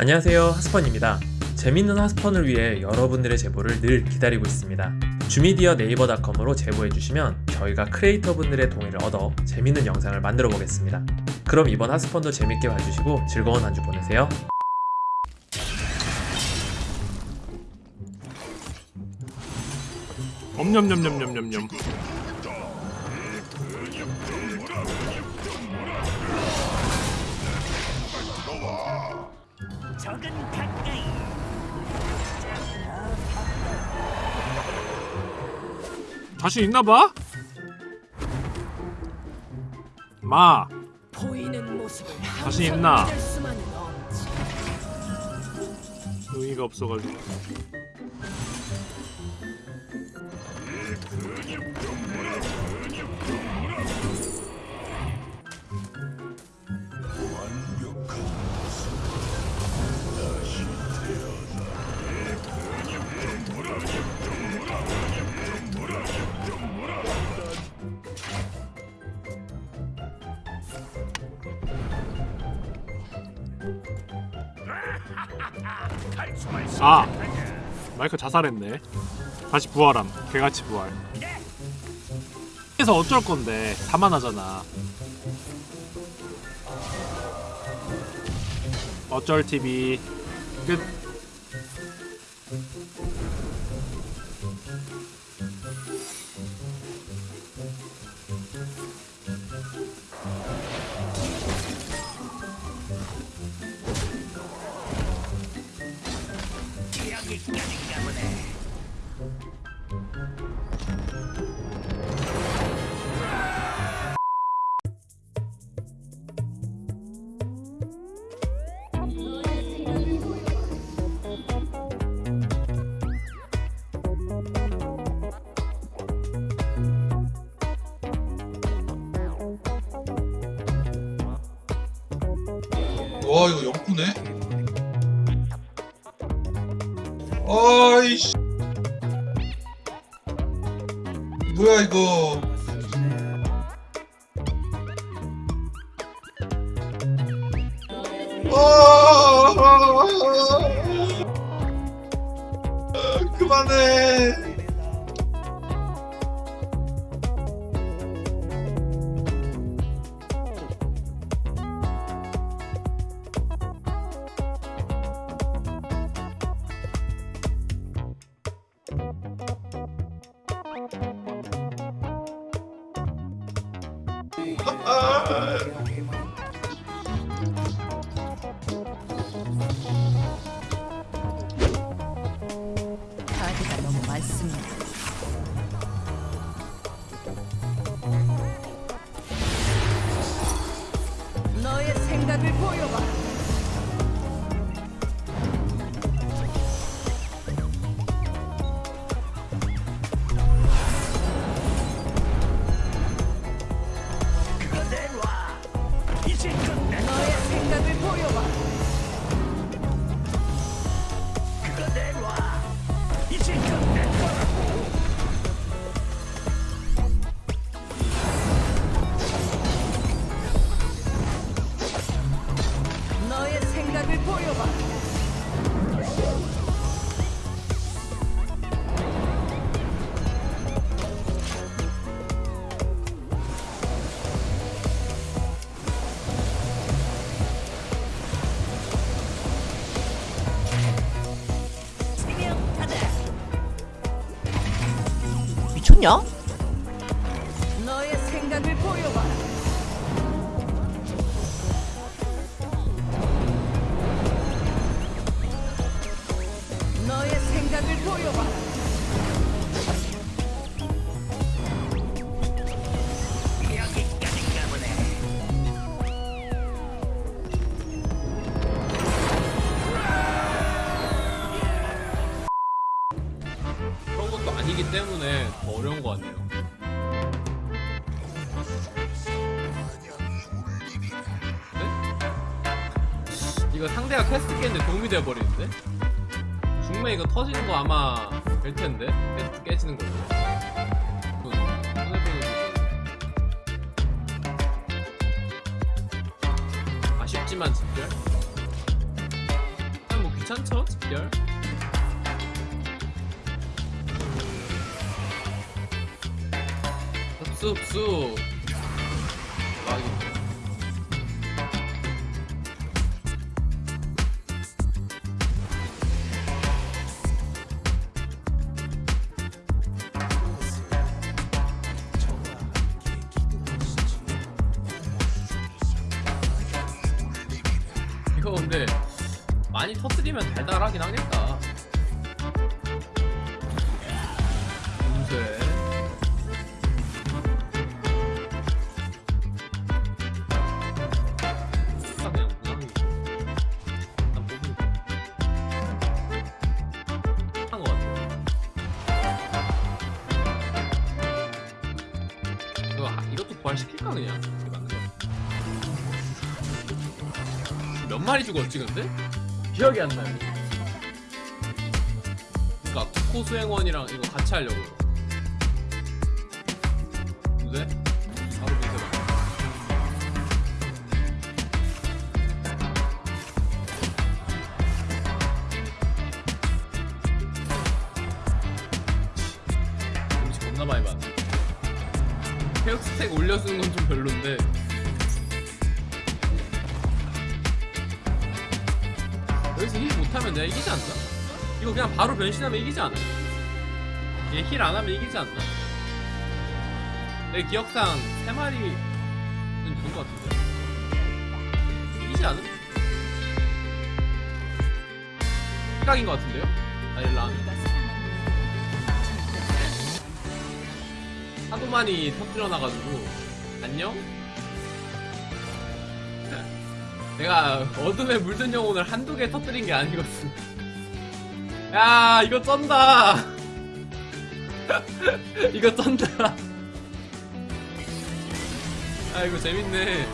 안녕하세요 하스펀입니다. 재밌는 하스펀을 위해 여러분들의 제보를 늘 기다리고 있습니다. 주미디어 네이버닷컴으로 제보해주시면 저희가 크리에이터 분들의 동의를 얻어 재밌는 영상을 만들어 보겠습니다. 그럼 이번 하스펀도 재밌게 봐주시고 즐거운 한 주 보내세요. 엄냠냠냠냠냠냠 적은 가까이 자신 있나봐? 마 보이는 모습을 자신 있나? 의의가 없어가지고 아 마이크 자살했네. 다시 부활함. 개같이 부활. 그래서 어쩔 건데? 사만하잖아. 어쩔 TV 끝 여기까지인가 보네 와 이거 영구네? 아이씨. 뭐야 이거. 아 그만해 카드가 너무 많습니다. 너의 생각 미쳤냐? 너의 생각을 보여봐. 너 더 어려운 것 같네요. 네? 이거 상대가 퀘스트 깨는데 도움이 되어버리는데? 중매 이거 터지는 거 아마 될 텐데? 퀘스트 깨지는 거죠. 음, 손해보는 거. 아쉽지만 집결? 괜찮죠? 집결 흡수 막이 이거 근데 많이 터뜨리면 달달하긴 하겠다. 부활시킬까 그냥? 몇 마리 죽었지 근데? 기억이 안 나요. 그니까 국호 수행원이랑 이거 같이 하려고요. 근데 바로 민세가. 음식 겁나 많이 받네. 회육 stack 올려주는 건 좀 별론데. 여기서 heal 못하면 내가 이기지 않나? 이거 그냥 바로 변신하면 이기지 않아? 얘 heal 안 하면 이기지 않나? 내 기억상 3마리는 좋은 것 같은데 이기지 않음? 생각인 것 같은데요? 아닐라 하도 많이 터뜨려놔가지고 안녕? 내가 어둠에 물든 영혼을 한두 개 터뜨린 게 아니거든. 야, 이거 쩐다. 이거 쩐다. 아, 이거 재밌네.